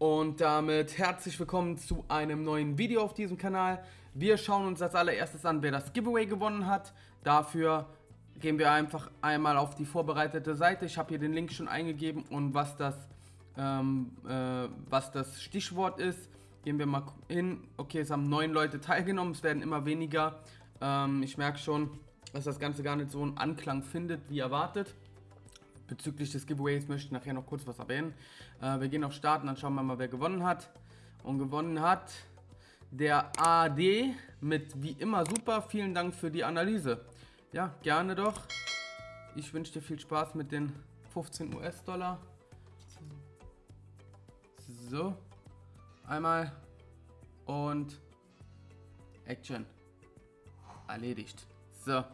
Und damit herzlich willkommen zu einem neuen Video auf diesem Kanal. Wir schauen uns als allererstes an, wer das Giveaway gewonnen hat. Dafür gehen wir einfach einmal auf die vorbereitete Seite. Ich habe hier den Link schon eingegeben und was das, ähm, äh, was das Stichwort ist, gehen wir mal hin. Okay, es haben neun Leute teilgenommen, es werden immer weniger. Ähm, ich merke schon, dass das Ganze gar nicht so einen Anklang findet, wie erwartet. Bezüglich des Giveaways möchte ich nachher noch kurz was erwähnen. Äh, wir gehen auf Starten, dann schauen wir mal, wer gewonnen hat. Und gewonnen hat der AD mit wie immer super. Vielen Dank für die Analyse. Ja, gerne doch. Ich wünsche dir viel Spaß mit den 15 US-Dollar. So. Einmal. Und Action. Erledigt. So.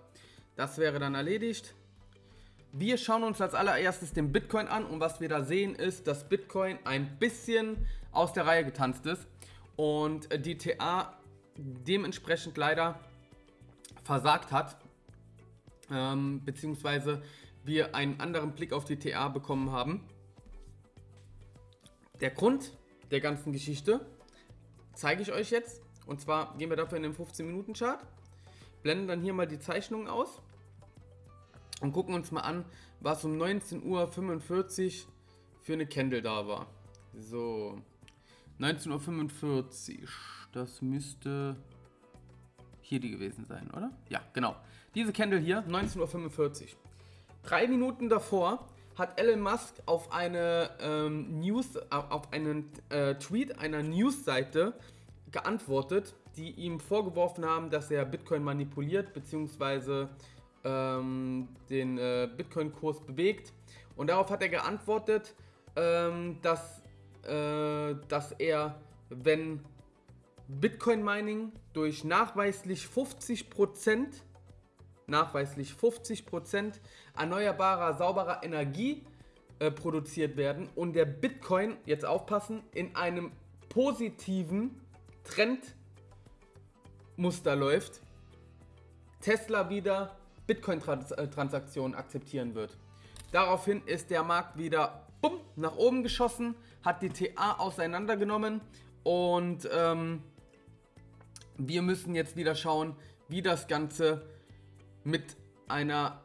Das wäre dann erledigt. Wir schauen uns als allererstes den Bitcoin an und was wir da sehen ist, dass Bitcoin ein bisschen aus der Reihe getanzt ist und die TA dementsprechend leider versagt hat, ähm, beziehungsweise wir einen anderen Blick auf die TA bekommen haben. Der Grund der ganzen Geschichte zeige ich euch jetzt und zwar gehen wir dafür in den 15 Minuten Chart, blenden dann hier mal die Zeichnungen aus und gucken uns mal an, was um 19.45 Uhr für eine Candle da war. So, 19.45 Uhr, das müsste hier die gewesen sein, oder? Ja, genau. Diese Candle hier, 19.45 Uhr. Drei Minuten davor hat Elon Musk auf eine ähm, News, auf einen äh, Tweet einer Newsseite geantwortet, die ihm vorgeworfen haben, dass er Bitcoin manipuliert, beziehungsweise ähm, den äh, Bitcoin-Kurs bewegt. Und darauf hat er geantwortet, ähm, dass, äh, dass er, wenn Bitcoin-Mining durch nachweislich 50%, nachweislich 50% erneuerbarer, sauberer Energie äh, produziert werden und der Bitcoin, jetzt aufpassen, in einem positiven Trendmuster läuft, Tesla wieder Bitcoin-Transaktionen akzeptieren wird. Daraufhin ist der Markt wieder bumm, nach oben geschossen, hat die TA auseinandergenommen und ähm, wir müssen jetzt wieder schauen, wie das Ganze mit einer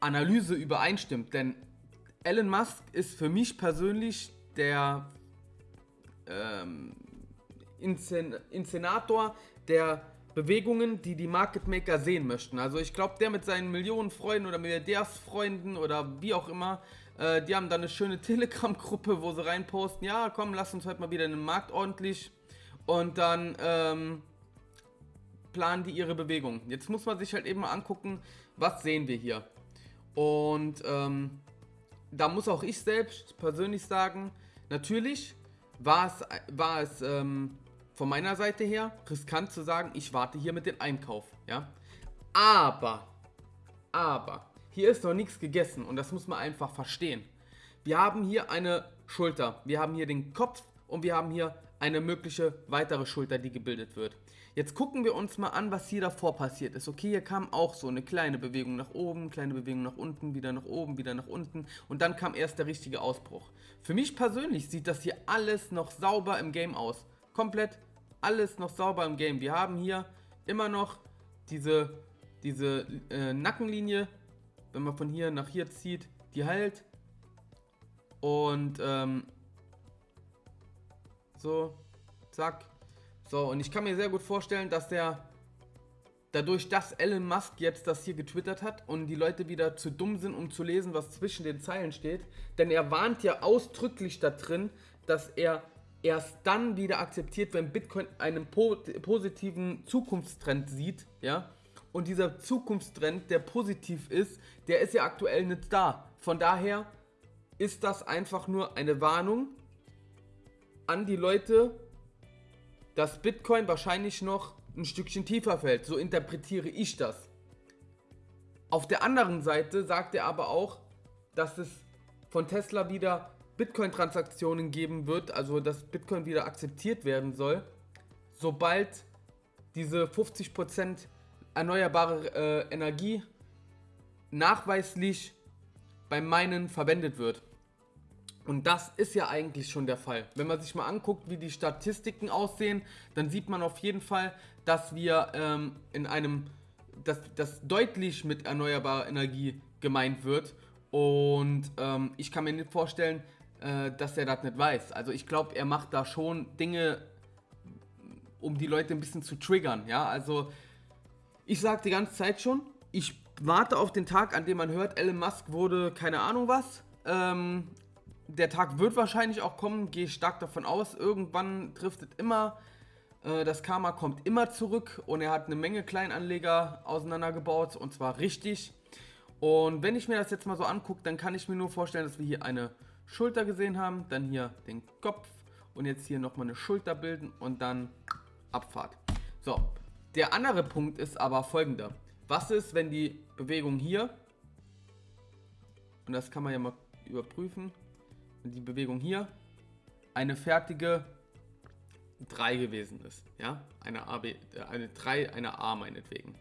Analyse übereinstimmt. Denn Elon Musk ist für mich persönlich der ähm, Inszen Inszenator der Bewegungen, die die Market Maker sehen möchten. Also ich glaube, der mit seinen Millionen Freunden oder Milliardärsfreunden oder wie auch immer, äh, die haben da eine schöne Telegram-Gruppe, wo sie reinposten, ja komm, lass uns heute mal wieder in den Markt ordentlich und dann ähm, planen die ihre Bewegungen. Jetzt muss man sich halt eben mal angucken, was sehen wir hier. Und ähm, da muss auch ich selbst persönlich sagen, natürlich war es, war es ähm, von meiner Seite her riskant zu sagen, ich warte hier mit dem Einkauf, ja. Aber, aber, hier ist noch nichts gegessen und das muss man einfach verstehen. Wir haben hier eine Schulter, wir haben hier den Kopf und wir haben hier eine mögliche weitere Schulter, die gebildet wird. Jetzt gucken wir uns mal an, was hier davor passiert ist. Okay, hier kam auch so eine kleine Bewegung nach oben, kleine Bewegung nach unten, wieder nach oben, wieder nach unten und dann kam erst der richtige Ausbruch. Für mich persönlich sieht das hier alles noch sauber im Game aus. Komplett alles noch sauber im Game. Wir haben hier immer noch diese, diese äh, Nackenlinie, wenn man von hier nach hier zieht, die halt. Und ähm, so, zack. So, und ich kann mir sehr gut vorstellen, dass der dadurch, dass Elon Musk jetzt das hier getwittert hat und die Leute wieder zu dumm sind, um zu lesen, was zwischen den Zeilen steht, denn er warnt ja ausdrücklich da drin, dass er erst dann wieder akzeptiert, wenn Bitcoin einen po positiven Zukunftstrend sieht, ja. Und dieser Zukunftstrend, der positiv ist, der ist ja aktuell nicht da. Von daher ist das einfach nur eine Warnung an die Leute, dass Bitcoin wahrscheinlich noch ein Stückchen tiefer fällt. So interpretiere ich das. Auf der anderen Seite sagt er aber auch, dass es von Tesla wieder Bitcoin-Transaktionen geben wird, also dass Bitcoin wieder akzeptiert werden soll, sobald diese 50% erneuerbare äh, Energie nachweislich beim Minen verwendet wird. Und das ist ja eigentlich schon der Fall. Wenn man sich mal anguckt, wie die Statistiken aussehen, dann sieht man auf jeden Fall, dass wir ähm, in einem, dass das deutlich mit erneuerbarer Energie gemeint wird. Und ähm, ich kann mir nicht vorstellen, äh, dass er das nicht weiß. Also ich glaube, er macht da schon Dinge, um die Leute ein bisschen zu triggern. Ja, also ich sage die ganze Zeit schon, ich warte auf den Tag, an dem man hört, Elon Musk wurde keine Ahnung was. Ähm, der Tag wird wahrscheinlich auch kommen, gehe stark davon aus. Irgendwann trifft es immer. Äh, das Karma kommt immer zurück und er hat eine Menge Kleinanleger auseinandergebaut und zwar richtig. Und wenn ich mir das jetzt mal so angucke, dann kann ich mir nur vorstellen, dass wir hier eine Schulter gesehen haben, dann hier den Kopf und jetzt hier nochmal eine Schulter bilden und dann Abfahrt. So, der andere Punkt ist aber folgender. Was ist, wenn die Bewegung hier, und das kann man ja mal überprüfen, die Bewegung hier eine fertige 3 gewesen ist. Ja, eine, AB, äh, eine 3, eine A meinetwegen.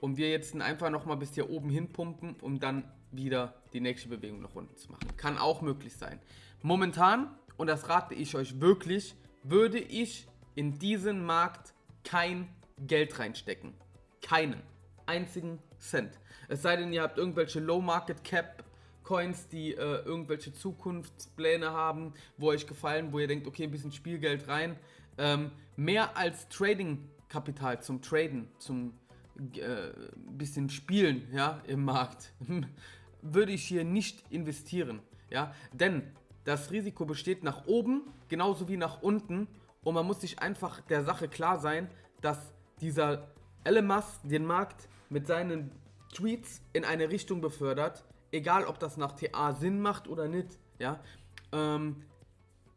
Und wir jetzt einfach nochmal bis hier oben hin pumpen, um dann wieder die nächste Bewegung nach unten zu machen. Kann auch möglich sein. Momentan, und das rate ich euch wirklich, würde ich in diesen Markt kein Geld reinstecken. Keinen einzigen Cent. Es sei denn, ihr habt irgendwelche Low Market Cap Coins, die äh, irgendwelche Zukunftspläne haben, wo euch gefallen, wo ihr denkt, okay, ein bisschen Spielgeld rein. Ähm, mehr als Trading-Kapital zum Traden, zum äh, bisschen Spielen ja, im Markt, würde ich hier nicht investieren. Ja? Denn das Risiko besteht nach oben genauso wie nach unten und man muss sich einfach der Sache klar sein, dass dieser Elon Musk den Markt mit seinen Tweets in eine Richtung befördert, egal ob das nach TA Sinn macht oder nicht, ja, ähm,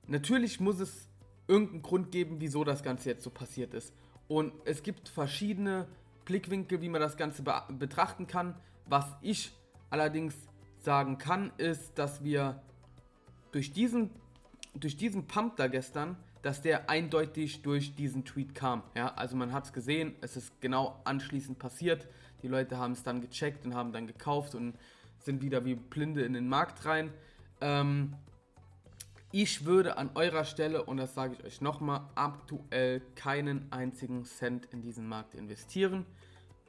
natürlich muss es irgendeinen Grund geben, wieso das Ganze jetzt so passiert ist. Und es gibt verschiedene Blickwinkel, wie man das Ganze be betrachten kann. Was ich allerdings sagen kann, ist, dass wir durch diesen, durch diesen Pump da gestern, dass der eindeutig durch diesen Tweet kam. Ja, also man hat es gesehen, es ist genau anschließend passiert. Die Leute haben es dann gecheckt und haben dann gekauft und sind wieder wie Blinde in den Markt rein. Ähm, ich würde an eurer Stelle, und das sage ich euch nochmal, aktuell keinen einzigen Cent in diesen Markt investieren.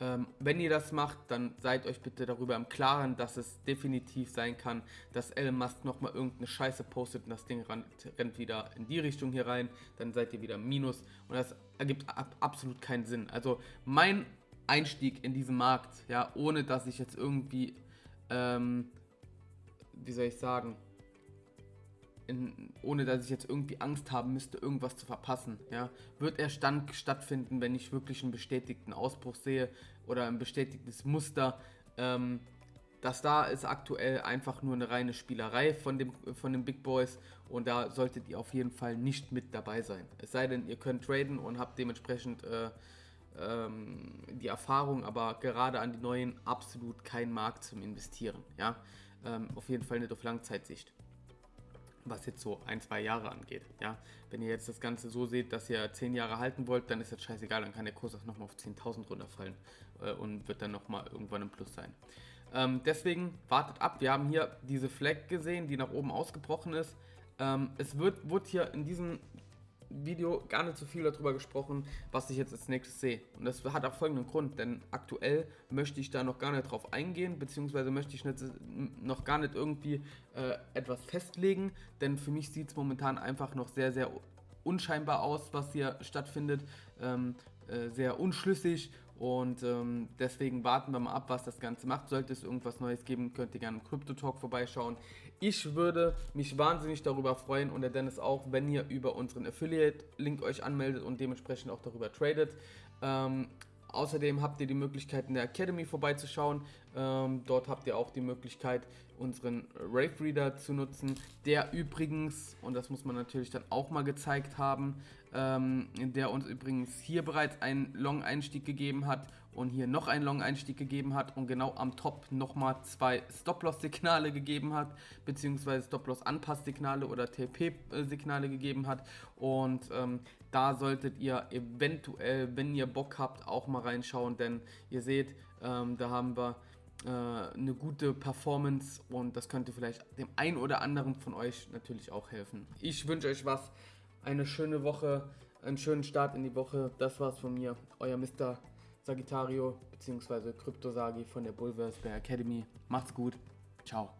Ähm, wenn ihr das macht, dann seid euch bitte darüber im Klaren, dass es definitiv sein kann, dass Elon Musk nochmal irgendeine Scheiße postet und das Ding rennt, rennt, wieder in die Richtung hier rein. Dann seid ihr wieder Minus und das ergibt ab, absolut keinen Sinn. Also mein Einstieg in diesen Markt, ja, ohne dass ich jetzt irgendwie ähm, wie soll ich sagen, in, ohne dass ich jetzt irgendwie Angst haben müsste, irgendwas zu verpassen. Ja? Wird erst dann stattfinden, wenn ich wirklich einen bestätigten Ausbruch sehe oder ein bestätigtes Muster. Ähm, das da ist aktuell einfach nur eine reine Spielerei von, dem, von den Big Boys und da solltet ihr auf jeden Fall nicht mit dabei sein. Es sei denn, ihr könnt traden und habt dementsprechend äh, ähm, die Erfahrung, aber gerade an die neuen absolut kein Markt zum Investieren. Ja? Ähm, auf jeden Fall nicht auf Langzeitsicht. Was jetzt so ein, zwei Jahre angeht. Ja? Wenn ihr jetzt das Ganze so seht, dass ihr zehn Jahre halten wollt, dann ist das scheißegal, dann kann der Kurs auch nochmal auf 10.000 runterfallen äh, und wird dann nochmal irgendwann im Plus sein. Ähm, deswegen wartet ab. Wir haben hier diese Flag gesehen, die nach oben ausgebrochen ist. Ähm, es wird, wird hier in diesem Video gar nicht so viel darüber gesprochen, was ich jetzt als nächstes sehe. Und das hat auch folgenden Grund, denn aktuell möchte ich da noch gar nicht drauf eingehen, beziehungsweise möchte ich nicht, noch gar nicht irgendwie äh, etwas festlegen, denn für mich sieht es momentan einfach noch sehr, sehr unscheinbar aus, was hier stattfindet, ähm, äh, sehr unschlüssig und ähm, deswegen warten wir mal ab, was das Ganze macht. Sollte es irgendwas Neues geben, könnt ihr gerne im Crypto Talk vorbeischauen. Ich würde mich wahnsinnig darüber freuen und der Dennis auch, wenn ihr über unseren Affiliate-Link euch anmeldet und dementsprechend auch darüber tradet. Ähm, Außerdem habt ihr die Möglichkeit in der Academy vorbeizuschauen. Ähm, dort habt ihr auch die Möglichkeit, unseren Rave Reader zu nutzen, der übrigens, und das muss man natürlich dann auch mal gezeigt haben, ähm, der uns übrigens hier bereits einen Long-Einstieg gegeben hat und hier noch einen Long-Einstieg gegeben hat und genau am Top nochmal zwei Stop-Loss-Signale gegeben hat, beziehungsweise Stop-Loss-Anpass-Signale oder TP-Signale gegeben hat. Und ähm, da solltet ihr eventuell, wenn ihr Bock habt, auch mal reinschauen, denn ihr seht, ähm, da haben wir äh, eine gute Performance und das könnte vielleicht dem einen oder anderen von euch natürlich auch helfen. Ich wünsche euch was, eine schöne Woche, einen schönen Start in die Woche. Das war's von mir, euer Mr. Sagittario bzw. Kryptosagi von der Bulversberg Academy. Macht's gut. Ciao.